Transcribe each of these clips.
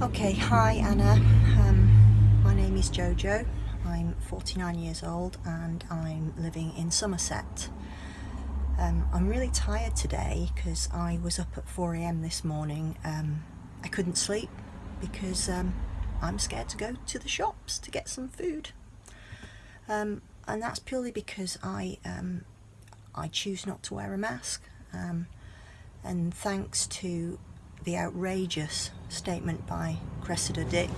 Okay, hi Anna. Um, my name is Jojo. I'm 49 years old and I'm living in Somerset. Um, I'm really tired today because I was up at 4am this morning. Um, I couldn't sleep because um, I'm scared to go to the shops to get some food. Um, and that's purely because I, um, I choose not to wear a mask. And thanks to the outrageous statement by Cressida Dick.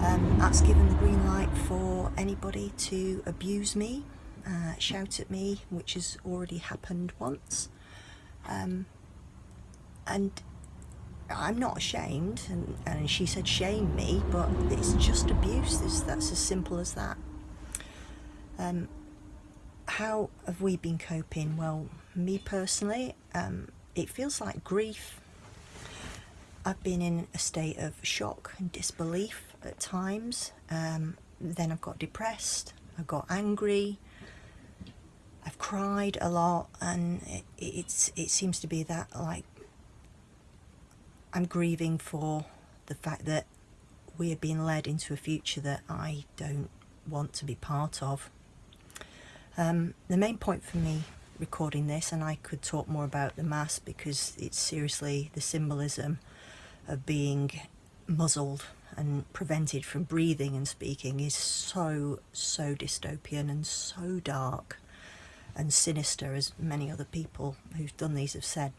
Um, that's given the green light for anybody to abuse me, uh, shout at me, which has already happened once. Um, and I'm not ashamed, and, and she said shame me, but it's just abuse, it's, that's as simple as that. Um, how have we been coping? Well, me personally, um, it feels like grief I've been in a state of shock and disbelief at times. Um, then I've got depressed, I got angry, I've cried a lot, and it, it's it seems to be that like I'm grieving for the fact that we are being led into a future that I don't want to be part of. Um, the main point for me recording this, and I could talk more about the mass because it's seriously the symbolism of being muzzled and prevented from breathing and speaking is so, so dystopian and so dark and sinister as many other people who've done these have said.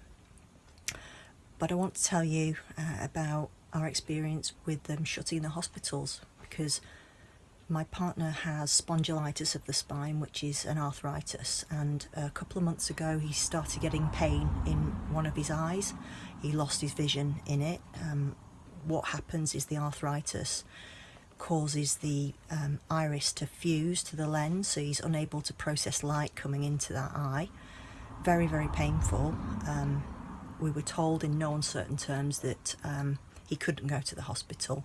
But I want to tell you uh, about our experience with them shutting the hospitals because my partner has spondylitis of the spine which is an arthritis and a couple of months ago he started getting pain in one of his eyes. He lost his vision in it. Um, what happens is the arthritis causes the um, iris to fuse to the lens so he's unable to process light coming into that eye. Very very painful. Um, we were told in no uncertain terms that um, he couldn't go to the hospital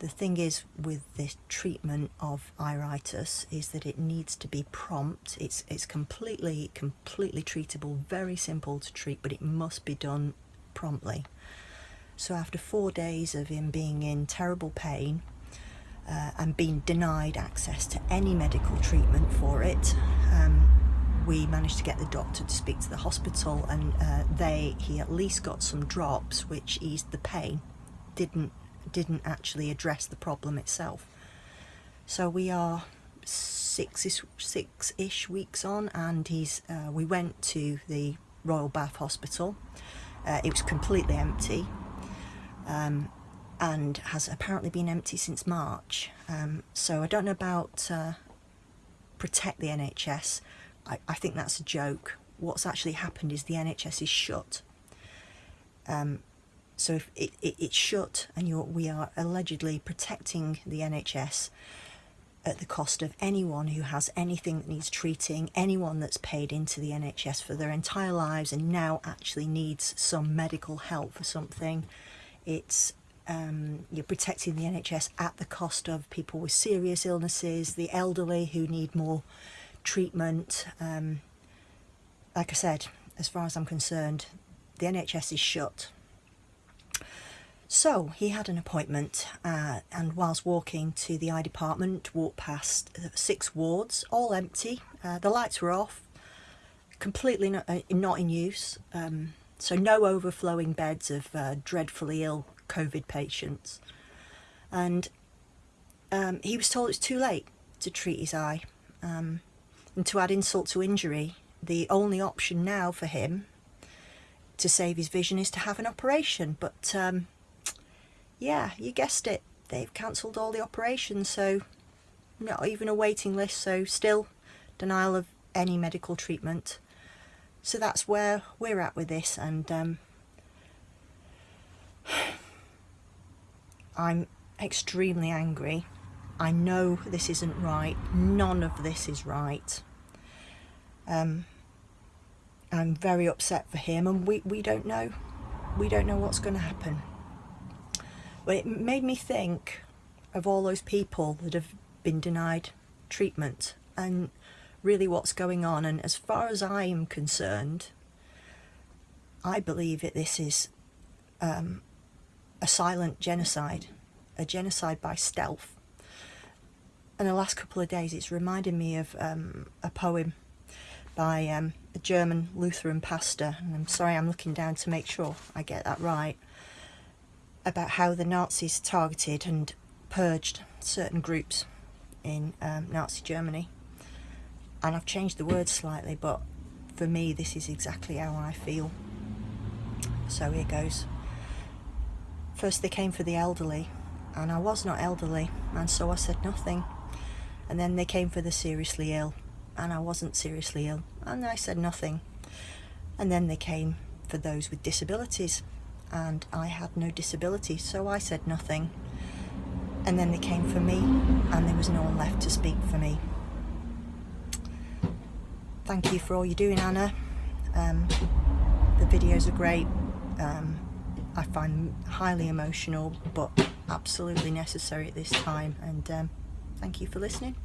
the thing is with the treatment of iritis is that it needs to be prompt. It's, it's completely, completely treatable, very simple to treat, but it must be done promptly. So after four days of him being in terrible pain uh, and being denied access to any medical treatment for it, um, we managed to get the doctor to speak to the hospital and uh, they he at least got some drops which eased the pain didn't didn't actually address the problem itself. So we are six-ish six -ish weeks on and he's uh, we went to the Royal Bath Hospital. Uh, it was completely empty um, and has apparently been empty since March. Um, so I don't know about uh, protect the NHS. I, I, think that's a joke. What's actually happened is the NHS is shut. Um, so if it, it, it's shut and we are allegedly protecting the NHS at the cost of anyone who has anything that needs treating, anyone that's paid into the NHS for their entire lives and now actually needs some medical help for something. It's um, you're protecting the NHS at the cost of people with serious illnesses, the elderly who need more treatment. Um, like I said, as far as I'm concerned, the NHS is shut so he had an appointment uh, and whilst walking to the eye department walked past uh, six wards, all empty. Uh, the lights were off, completely not, uh, not in use. Um, so no overflowing beds of uh, dreadfully ill COVID patients. And um, he was told it's too late to treat his eye. Um, and to add insult to injury, the only option now for him to save his vision is to have an operation. But um, yeah, you guessed it, they've cancelled all the operations, so not even a waiting list, so still denial of any medical treatment. So that's where we're at with this, and um, I'm extremely angry. I know this isn't right. None of this is right. Um, I'm very upset for him, and we, we don't know. We don't know what's going to happen. But it made me think of all those people that have been denied treatment and really what's going on. And as far as I am concerned, I believe that this is um, a silent genocide, a genocide by stealth. And the last couple of days it's reminded me of um, a poem by um, a German Lutheran pastor, and I'm sorry I'm looking down to make sure I get that right, about how the Nazis targeted and purged certain groups in um, Nazi Germany. And I've changed the words slightly, but for me this is exactly how I feel. So here goes. First they came for the elderly, and I was not elderly, and so I said nothing. And then they came for the seriously ill, and I wasn't seriously ill, and I said nothing. And then they came for those with disabilities, and I had no disability, so I said nothing. And then they came for me, and there was no one left to speak for me. Thank you for all you're doing, Anna. Um, the videos are great. Um, I find highly emotional, but absolutely necessary at this time. And um, thank you for listening.